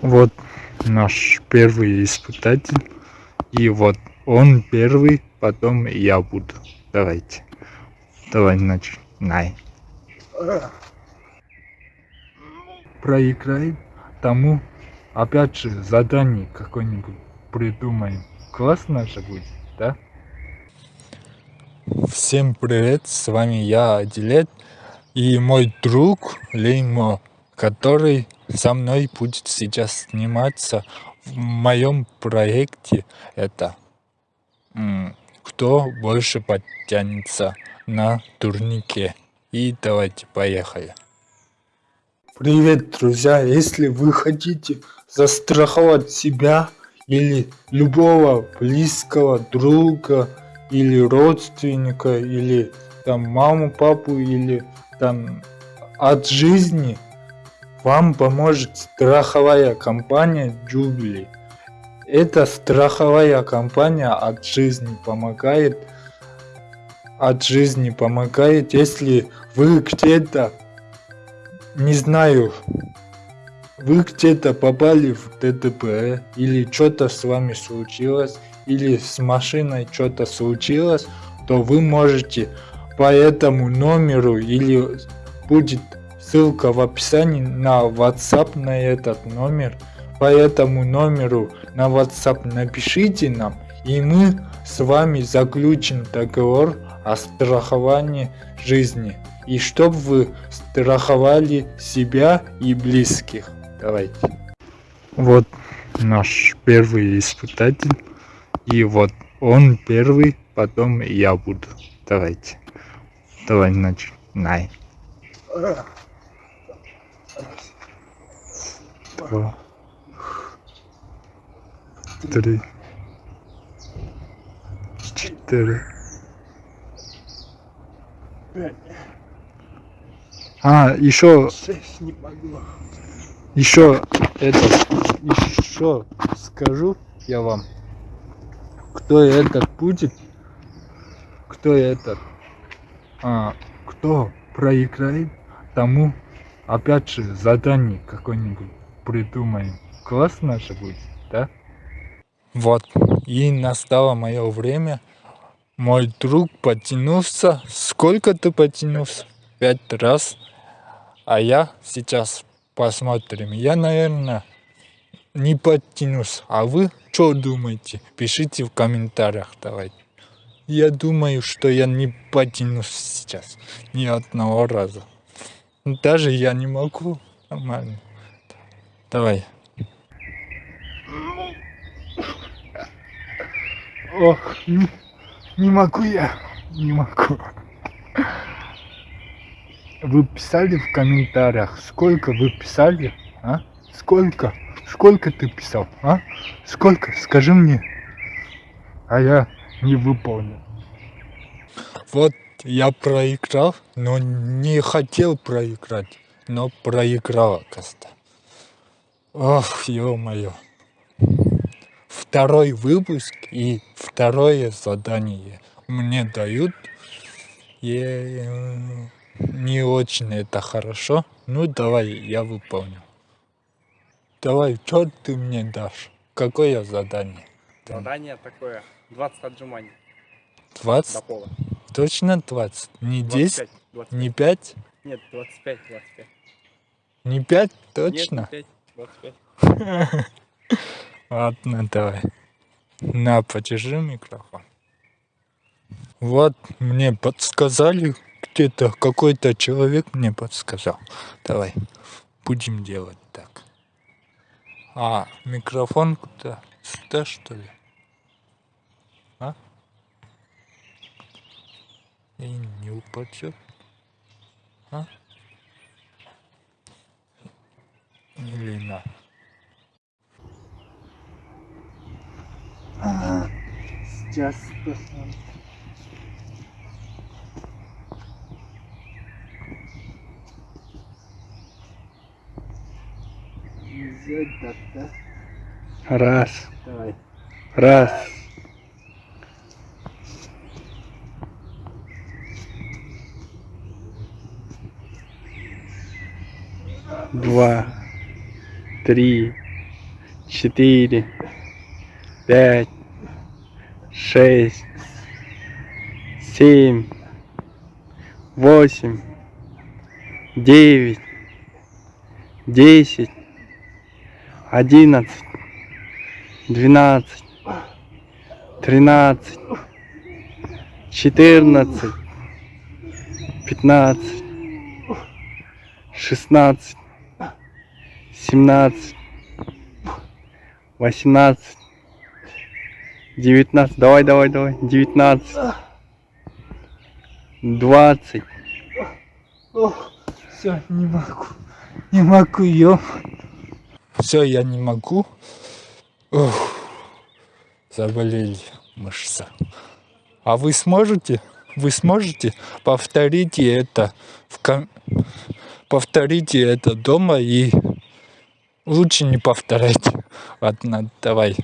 Вот наш первый испытатель. И вот он первый, потом я буду. Давайте. Давай начинай. Проиграем тому, опять же, задание какое-нибудь придумаем. Классно же будет, да? Всем привет, с вами я, Адилет, и мой друг Леймо, который со мной будет сейчас сниматься в моем проекте. Это кто больше подтянется на турнике. И давайте, поехали. Привет, друзья! Если вы хотите застраховать себя или любого близкого друга, или родственника, или там маму, папу, или там от жизни, вам поможет страховая компания Jubilee. Эта страховая компания от жизни помогает, от жизни помогает, если вы где-то, не знаю, вы где-то попали в ДТП, или что-то с вами случилось, или с машиной что-то случилось, то вы можете по этому номеру или будет ссылка в описании на WhatsApp на этот номер. По этому номеру на WhatsApp напишите нам, и мы с вами заключим договор о страховании жизни. И чтобы вы страховали себя и близких. Давайте. Вот наш первый испытатель. И вот он первый, потом я буду. Давайте. Давай начинай. Два. Три. Четыре. А, еще... Еще это... Еще скажу я вам кто этот будет, кто этот, а, кто проиграет, тому опять же задание какое-нибудь придумаем. Классно же будет, да? Вот, и настало мое время. Мой друг потянулся. Сколько ты потянулся? Пять раз. А я сейчас посмотрим. Я, наверное, не подтянусь. А вы что думаете? Пишите в комментариях давайте. Я думаю, что я не потянусь сейчас ни одного раза. Даже я не могу. Нормально. Давай. Ох, не, не могу я. Не могу. Вы писали в комментариях, сколько вы писали, а? Сколько? Сколько ты писал, а? Сколько? Скажи мне. А я не выполнил. Вот я проиграл, но не хотел проиграть, но проиграл, оказывается. Ох, ё-моё. Второй выпуск и второе задание мне дают. И не очень это хорошо. Ну давай, я выполню. Давай, что ты мне дашь? Какое задание? Задание такое, 20 отжиманий. 20? До пола. Точно 20? Не 10? 25. Не 5? Нет, 25, 25. Не 5? Точно? Нет, не 5, 25. Ладно, давай. На, подержи микрофон. Вот мне подсказали, где-то какой-то человек мне подсказал. Давай, будем делать так. А, микрофон куда? Сюда, что ли? А? И не упадет? А? Или на? Ага. Сейчас посмотрим. Раз. Давай. Раз. Два. Три. четыре, пять, шесть, семь, восемь, девять, десять, одиннадцать, двенадцать, тринадцать, четырнадцать, пятнадцать, шестнадцать, семнадцать, восемнадцать, девятнадцать, давай, давай, давай, девятнадцать, двадцать. Все, не могу. Не могу, ё. Все, я не могу. Ух, заболели мышцы. А вы сможете? Вы сможете? Повторите это в ком... Повторите это дома и лучше не повторяйте. Ладно, давай.